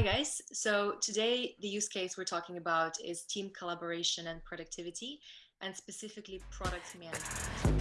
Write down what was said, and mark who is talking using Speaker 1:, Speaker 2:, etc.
Speaker 1: Hi guys. So today the use case we're talking about is team collaboration and productivity and specifically product management.